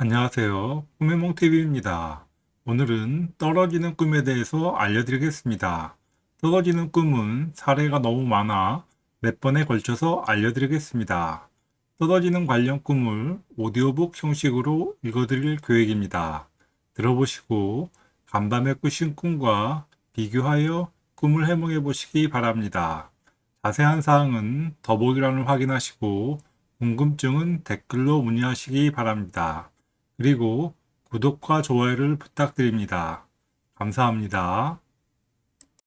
안녕하세요. 꿈의 몽TV입니다. 오늘은 떨어지는 꿈에 대해서 알려드리겠습니다. 떨어지는 꿈은 사례가 너무 많아 몇 번에 걸쳐서 알려드리겠습니다. 떨어지는 관련 꿈을 오디오북 형식으로 읽어드릴 계획입니다. 들어보시고 간밤에 꾸신 꿈과 비교하여 꿈을 해몽해 보시기 바랍니다. 자세한 사항은 더보기란을 확인하시고 궁금증은 댓글로 문의하시기 바랍니다. 그리고 구독과 좋아요를 부탁드립니다. 감사합니다.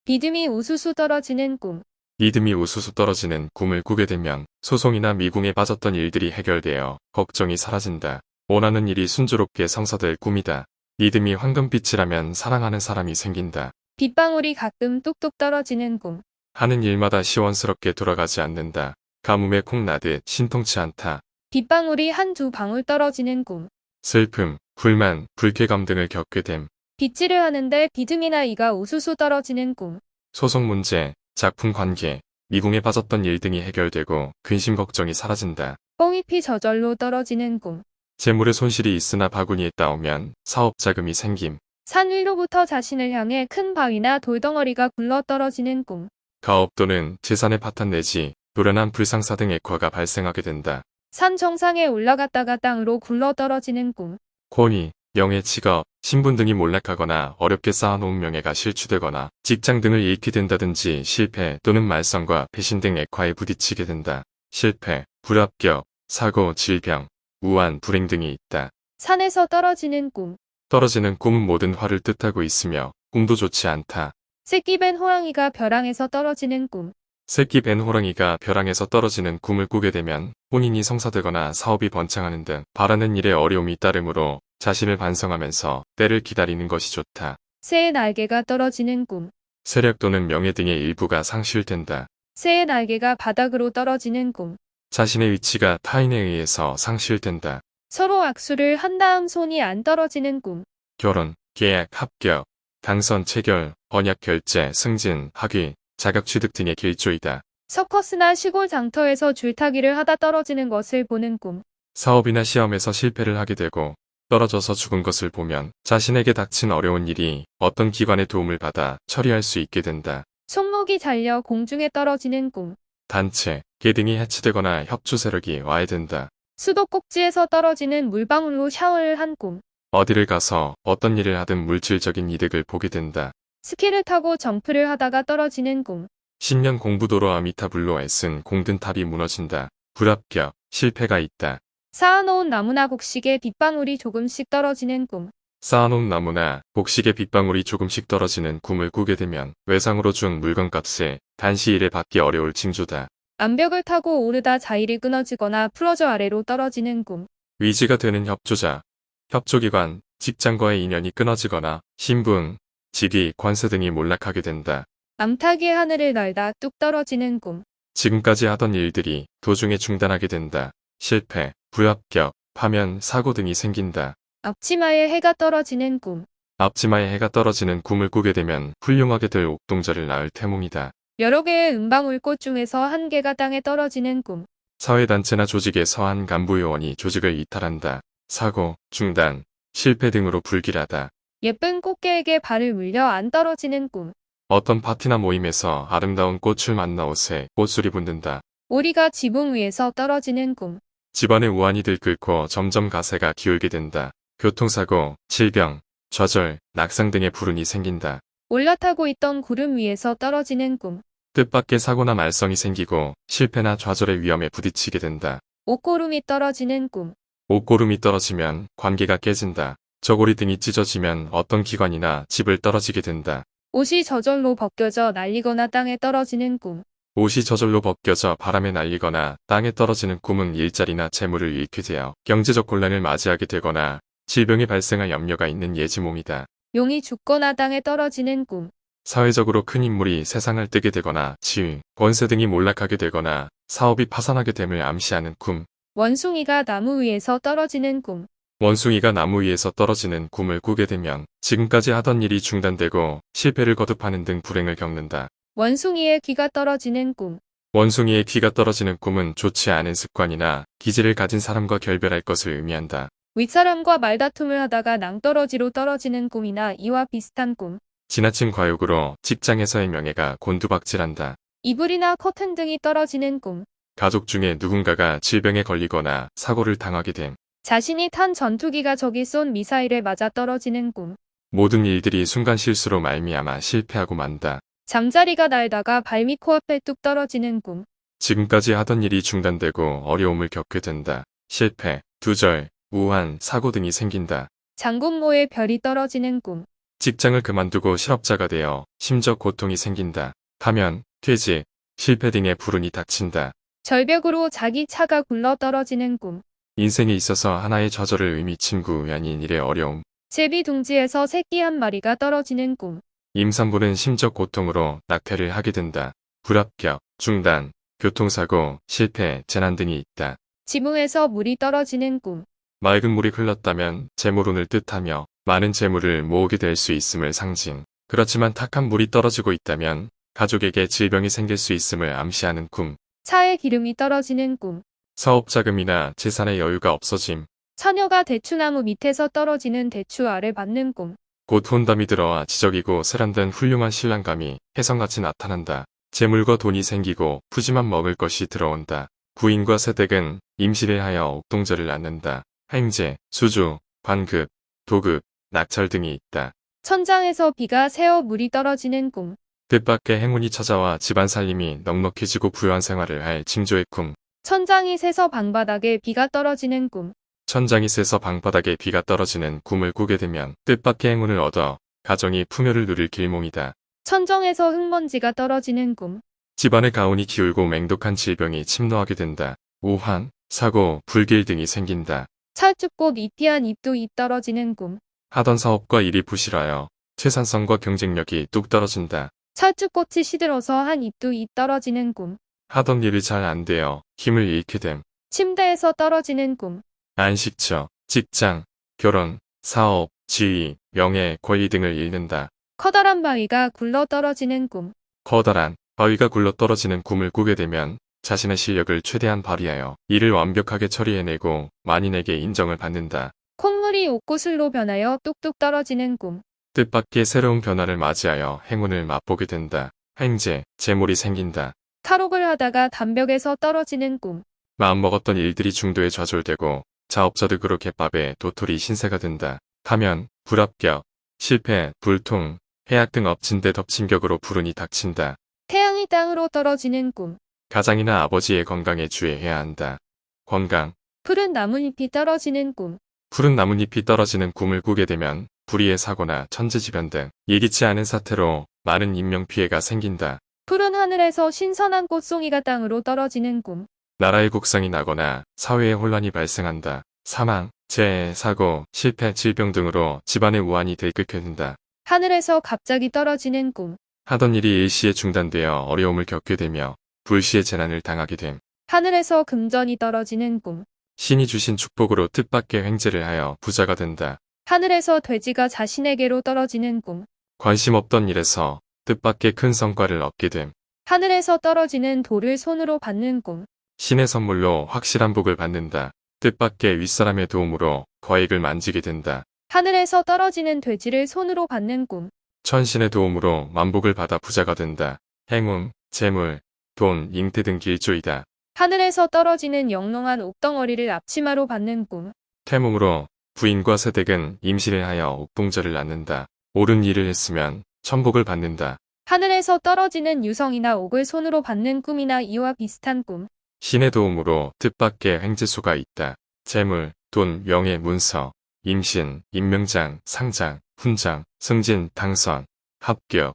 비듬이 우수수 떨어지는 꿈. 믿음이 우수수 떨어지는 꿈을 꾸게 되면 소송이나 미궁에 빠졌던 일들이 해결되어 걱정이 사라진다. 원하는 일이 순조롭게 성사될 꿈이다. 믿음이 황금빛이라면 사랑하는 사람이 생긴다. 빗방울이 가끔 뚝뚝 떨어지는 꿈. 하는 일마다 시원스럽게 돌아가지 않는다. 가뭄에 콩 나듯 신통치 않다. 빗방울이 한두 방울 떨어지는 꿈. 슬픔, 불만, 불쾌감 등을 겪게 됨. 빗질을 하는데 비듬이나 이가 우수수 떨어지는 꿈. 소송 문제, 작품 관계, 미궁에 빠졌던 일 등이 해결되고 근심 걱정이 사라진다. 뻥잎이 저절로 떨어지는 꿈. 재물의 손실이 있으나 바구니에 따오면 사업 자금이 생김. 산 위로부터 자신을 향해 큰 바위나 돌덩어리가 굴러 떨어지는 꿈. 가업 또는 재산의 파탄 내지 노련한 불상사 등 액화가 발생하게 된다. 산 정상에 올라갔다가 땅으로 굴러 떨어지는 꿈. 권위, 명예, 직업, 신분 등이 몰락하거나 어렵게 쌓아놓은 명예가 실추되거나 직장 등을 잃게 된다든지 실패 또는 말썽과 배신 등 액화에 부딪히게 된다. 실패, 불합격, 사고, 질병, 우한, 불행 등이 있다. 산에서 떨어지는 꿈. 떨어지는 꿈은 모든 화를 뜻하고 있으며 꿈도 좋지 않다. 새끼 벤 호랑이가 벼랑에서 떨어지는 꿈. 새끼 벤 호랑이가 벼랑에서 떨어지는 꿈을 꾸게 되면 혼인이 성사되거나 사업이 번창하는 등 바라는 일에 어려움이 따르므로 자신을 반성하면서 때를 기다리는 것이 좋다. 새의 날개가 떨어지는 꿈. 세력 또는 명예 등의 일부가 상실된다. 새의 날개가 바닥으로 떨어지는 꿈. 자신의 위치가 타인에 의해서 상실된다. 서로 악수를 한 다음 손이 안 떨어지는 꿈. 결혼, 계약, 합격, 당선, 체결, 번약 결제, 승진, 학위, 자격 취득 등의 길조이다. 서커스나 시골 장터에서 줄타기를 하다 떨어지는 것을 보는 꿈. 사업이나 시험에서 실패를 하게 되고 떨어져서 죽은 것을 보면 자신에게 닥친 어려운 일이 어떤 기관의 도움을 받아 처리할 수 있게 된다. 손목이 잘려 공중에 떨어지는 꿈. 단체, 계등이 해치되거나 협조 세력이 와야 된다. 수도 꼭지에서 떨어지는 물방울로 샤워를 한 꿈. 어디를 가서 어떤 일을 하든 물질적인 이득을 보게 된다. 스키를 타고 점프를 하다가 떨어지는 꿈. 10년 공부도로 아미타불로 애쓴 공든탑이 무너진다. 불합격, 실패가 있다. 쌓아놓은 나무나 곡식에 빗방울이 조금씩 떨어지는 꿈. 쌓아놓은 나무나 곡식의 빗방울이 조금씩 떨어지는 꿈을 꾸게 되면 외상으로 준 물건값에 단시 일에 받기 어려울 징조다. 암벽을 타고 오르다 자일이 끊어지거나 풀어져 아래로 떨어지는 꿈. 위지가 되는 협조자, 협조기관, 직장과의 인연이 끊어지거나 신분, 직위, 관세 등이 몰락하게 된다. 암탉이 하늘을 날다 뚝 떨어지는 꿈. 지금까지 하던 일들이 도중에 중단하게 된다. 실패, 불합격, 파면, 사고 등이 생긴다. 앞치마에 해가 떨어지는 꿈. 앞치마에 해가 떨어지는 꿈을 꾸게 되면 훌륭하게 될 옥동자를 낳을 태몽이다. 여러 개의 은방울꽃 중에서 한 개가 땅에 떨어지는 꿈. 사회단체나 조직에서 한 간부요원이 조직을 이탈한다. 사고, 중단, 실패 등으로 불길하다. 예쁜 꽃게에게 발을 물려 안 떨어지는 꿈. 어떤 파티나 모임에서 아름다운 꽃을 만나 옷에 꽃술이 붙는다. 오리가 지붕 위에서 떨어지는 꿈. 집안의 우환이 들끓고 점점 가세가 기울게 된다. 교통사고, 질병, 좌절, 낙상 등의 불운이 생긴다. 올라타고 있던 구름 위에서 떨어지는 꿈. 뜻밖의 사고나 말썽이 생기고 실패나 좌절의 위험에 부딪히게 된다. 옷고름이 떨어지는 꿈. 옷고름이 떨어지면 관계가 깨진다. 저고리 등이 찢어지면 어떤 기관이나 집을 떨어지게 된다. 옷이 저절로 벗겨져 날리거나 땅에 떨어지는 꿈. 옷이 저절로 벗겨져 바람에 날리거나 땅에 떨어지는 꿈은 일자리나 재물을 잃게 되어 경제적 곤란을 맞이하게 되거나 질병이 발생할 염려가 있는 예지몽이다. 용이 죽거나 땅에 떨어지는 꿈. 사회적으로 큰 인물이 세상을 뜨게 되거나 지위, 권세 등이 몰락하게 되거나 사업이 파산하게 됨을 암시하는 꿈. 원숭이가 나무 위에서 떨어지는 꿈. 원숭이가 나무 위에서 떨어지는 꿈을 꾸게 되면 지금까지 하던 일이 중단되고 실패를 거듭하는 등 불행을 겪는다. 원숭이의 귀가 떨어지는 꿈. 원숭이의 귀가 떨어지는 꿈은 좋지 않은 습관이나 기질을 가진 사람과 결별할 것을 의미한다. 윗사람과 말다툼을 하다가 낭떠러지로 떨어지는 꿈이나 이와 비슷한 꿈. 지나친 과욕으로 직장에서의 명예가 곤두박질한다. 이불이나 커튼 등이 떨어지는 꿈. 가족 중에 누군가가 질병에 걸리거나 사고를 당하게 됨. 자신이 탄 전투기가 적이 쏜 미사일에 맞아 떨어지는 꿈. 모든 일들이 순간 실수로 말미암아 실패하고 만다. 잠자리가 날다가 발밑 코앞에 뚝 떨어지는 꿈. 지금까지 하던 일이 중단되고 어려움을 겪게 된다. 실패, 두절, 우한, 사고 등이 생긴다. 장군모에 별이 떨어지는 꿈. 직장을 그만두고 실업자가 되어 심적 고통이 생긴다. 파면, 퇴직, 실패 등의 불운이 닥친다. 절벽으로 자기 차가 굴러 떨어지는 꿈. 인생에 있어서 하나의 좌절을 의미 친구 아닌 일의 어려움. 제비 둥지에서 새끼 한 마리가 떨어지는 꿈. 임산부는 심적 고통으로 낙태를 하게 된다. 불합격, 중단, 교통사고, 실패, 재난 등이 있다. 지붕에서 물이 떨어지는 꿈. 맑은 물이 흘렀다면 재물운을 뜻하며 많은 재물을 모으게 될 수 있음을 상징. 그렇지만 탁한 물이 떨어지고 있다면 가족에게 질병이 생길 수 있음을 암시하는 꿈. 차에 기름이 떨어지는 꿈. 사업 자금이나 재산의 여유가 없어짐. 처녀가 대추나무 밑에서 떨어지는 대추 알을 받는 꿈. 곧 혼담이 들어와 지적이고 세련된 훌륭한 신랑감이 혜성같이 나타난다. 재물과 돈이 생기고 푸짐한 먹을 것이 들어온다. 부인과 세댁은 임시를 하여 옥동절을 낳는다. 행제, 수주, 관급, 도급, 낙찰 등이 있다. 천장에서 비가 새어 물이 떨어지는 꿈. 뜻밖의 행운이 찾아와 집안 살림이 넉넉해지고 부유한 생활을 할 징조의 꿈. 천장이 새서 방바닥에 비가 떨어지는 꿈. 천장이 새서 방바닥에 비가 떨어지는 꿈을 꾸게 되면 뜻밖의 행운을 얻어 가정이 풍요를 누릴 길몽이다. 천정에서 흙먼지가 떨어지는 꿈. 집안의 가온이 기울고 맹독한 질병이 침노하게 된다. 우환, 사고, 불길 등이 생긴다. 찰죽꽃 잎이한 잎도 잎 떨어지는 꿈. 하던 사업과 일이 부실하여 최산성과 경쟁력이 뚝 떨어진다. 찰죽꽃이 시들어서 한 잎도 잎 떨어지는 꿈. 하던 일이 잘안 되어 힘을 잃게 됨. 침대에서 떨어지는 꿈. 안식처, 직장, 결혼, 사업, 지위, 명예, 권리 등을 잃는다. 커다란 바위가 굴러 떨어지는 꿈. 커다란 바위가 굴러 떨어지는 꿈을 꾸게 되면 자신의 실력을 최대한 발휘하여 일을 완벽하게 처리해내고 만인에게 인정을 받는다. 콧물이 옥구슬로 변하여 뚝뚝 떨어지는 꿈. 뜻밖의 새로운 변화를 맞이하여 행운을 맛보게 된다. 행제, 재물이 생긴다. 탈옥을 하다가 담벽에서 떨어지는 꿈. 마음먹었던 일들이 중도에 좌절되고 자업자득으로 갯밥에 도토리 신세가 된다. 타면, 불합격, 실패, 불통, 해약 등 엎친 데 덮친 격으로 불운이 닥친다. 태양이 땅으로 떨어지는 꿈. 가장이나 아버지의 건강에 주의해야 한다. 건강, 푸른 나뭇잎이 떨어지는 꿈. 푸른 나뭇잎이 떨어지는 꿈을 꾸게 되면 불의의 사고나 천재지변 등 예기치 않은 사태로 많은 인명피해가 생긴다. 푸른 하늘에서 신선한 꽃송이가 땅으로 떨어지는 꿈. 나라의 국상이 나거나 사회의 혼란이 발생한다. 사망, 재해, 사고, 실패, 질병 등으로 집안의 우환이 들끓게 된다. 하늘에서 갑자기 떨어지는 꿈. 하던 일이 일시에 중단되어 어려움을 겪게 되며 불시의 재난을 당하게 됨. 하늘에서 금전이 떨어지는 꿈. 신이 주신 축복으로 뜻밖의 횡재를 하여 부자가 된다. 하늘에서 돼지가 자신에게로 떨어지는 꿈. 관심 없던 일에서 뜻밖의 큰 성과를 얻게 됨. 하늘에서 떨어지는 돌을 손으로 받는 꿈. 신의 선물로 확실한 복을 받는다. 뜻밖의 윗사람의 도움으로 거액을 만지게 된다. 하늘에서 떨어지는 돼지를 손으로 받는 꿈. 천신의 도움으로 만복을 받아 부자가 된다. 행운, 재물, 돈, 잉태 등 길조이다. 하늘에서 떨어지는 영롱한 옥덩어리를 앞치마로 받는 꿈. 태몽으로 부인과 세댁은 임신을 하여 옥동절을 낳는다. 옳은 일을 했으면 천복을 받는다. 하늘에서 떨어지는 유성이나 옥을 손으로 받는 꿈이나 이와 비슷한 꿈. 신의 도움으로 뜻밖의 횡재수가 있다. 재물, 돈, 명예, 문서, 임신, 임명장, 상장, 훈장, 승진, 당선, 합격,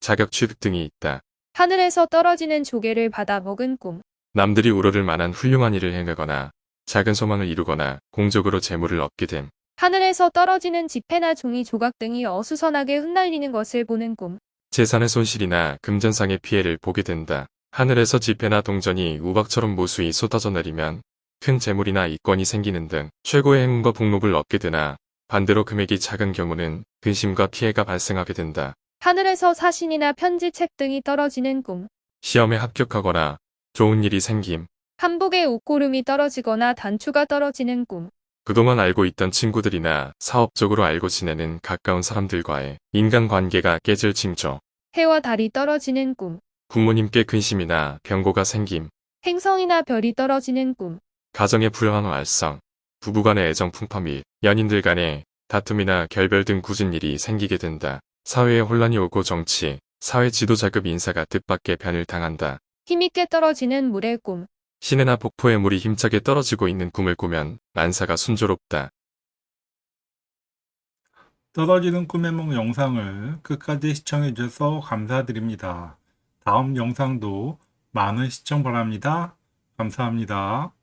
자격 취득 등이 있다. 하늘에서 떨어지는 조개를 받아 먹은 꿈. 남들이 우러를 만한 훌륭한 일을 행하거나 작은 소망을 이루거나 공적으로 재물을 얻게 됨. 하늘에서 떨어지는 지폐나 종이 조각 등이 어수선하게 흩날리는 것을 보는 꿈. 재산의 손실이나 금전상의 피해를 보게 된다. 하늘에서 지폐나 동전이 우박처럼 무수히 쏟아져 내리면 큰 재물이나 이권이 생기는 등 최고의 행운과 복록을 얻게 되나 반대로 금액이 작은 경우는 근심과 피해가 발생하게 된다. 하늘에서 사신이나 편지책 등이 떨어지는 꿈. 시험에 합격하거나 좋은 일이 생김, 한복에 옷고름이 떨어지거나 단추가 떨어지는 꿈. 그동안 알고 있던 친구들이나 사업적으로 알고 지내는 가까운 사람들과의 인간관계가 깨질 징조. 해와 달이 떨어지는 꿈, 부모님께 근심이나 병고가 생김. 행성이나 별이 떨어지는 꿈, 가정의 불안한 활성. 부부간의 애정 풍파 및 연인들 간의 다툼이나 결별 등 굳은 일이 생기게 된다. 사회에 혼란이 오고 정치, 사회 지도자급 인사가 뜻밖의 변을 당한다. 힘있게 떨어지는 물의 꿈, 시내나 폭포에 물이 힘차게 떨어지고 있는 꿈을 꾸면 만사가 순조롭다. 떨어지는 꿈의梦 영상을 끝까지 시청해 주셔서 감사드립니다. 다음 영상도 많은 시청 바랍니다. 감사합니다.